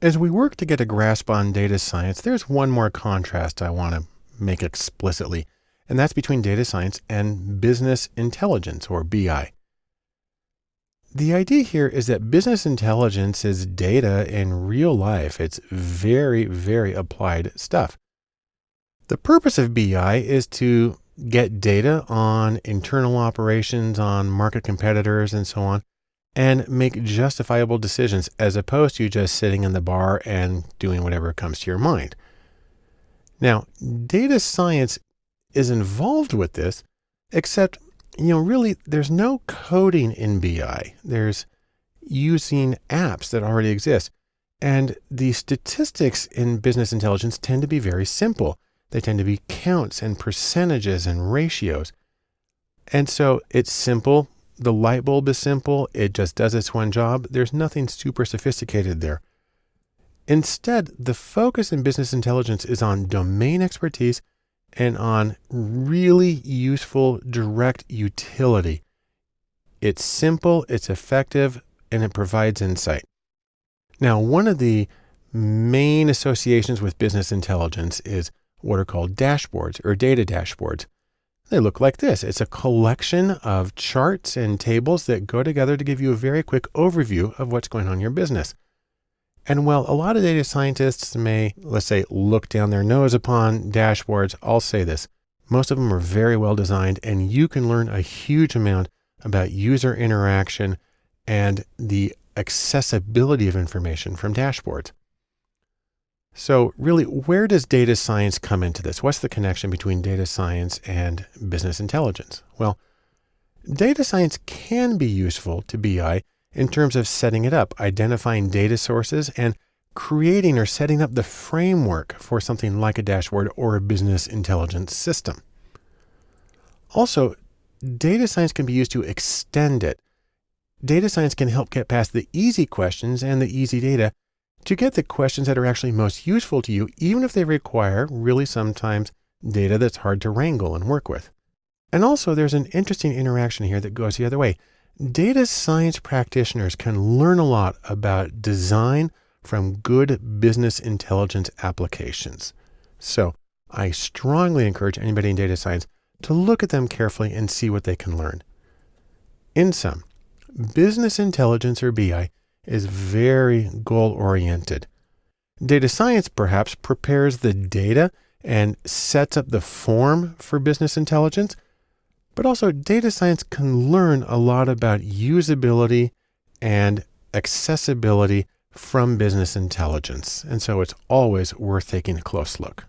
As we work to get a grasp on data science, there's one more contrast I want to make explicitly, and that's between data science and business intelligence or BI. The idea here is that business intelligence is data in real life. It's very, very applied stuff. The purpose of BI is to get data on internal operations, on market competitors, and so on, and make justifiable decisions as opposed to just sitting in the bar and doing whatever comes to your mind. Now, data science is involved with this, except, you know, really there's no coding in BI. There's using apps that already exist. And the statistics in business intelligence tend to be very simple. They tend to be counts and percentages and ratios. And so it's simple. The light bulb is simple. It just does its one job. There's nothing super sophisticated there. Instead, the focus in business intelligence is on domain expertise and on really useful direct utility. It's simple, it's effective, and it provides insight. Now, one of the main associations with business intelligence is what are called dashboards or data dashboards. They look like this. It's a collection of charts and tables that go together to give you a very quick overview of what's going on in your business. And while a lot of data scientists may, let's say, look down their nose upon dashboards, I'll say this. Most of them are very well designed and you can learn a huge amount about user interaction and the accessibility of information from dashboards. So really, where does data science come into this? What's the connection between data science and business intelligence? Well, data science can be useful to BI in terms of setting it up, identifying data sources and creating or setting up the framework for something like a dashboard or a business intelligence system. Also, data science can be used to extend it. Data science can help get past the easy questions and the easy data to get the questions that are actually most useful to you, even if they require really sometimes data that's hard to wrangle and work with. And also there's an interesting interaction here that goes the other way. Data science practitioners can learn a lot about design from good business intelligence applications. So I strongly encourage anybody in data science to look at them carefully and see what they can learn. In sum, business intelligence or BI is very goal oriented. Data science perhaps prepares the data and sets up the form for business intelligence, but also data science can learn a lot about usability and accessibility from business intelligence. And so it's always worth taking a close look.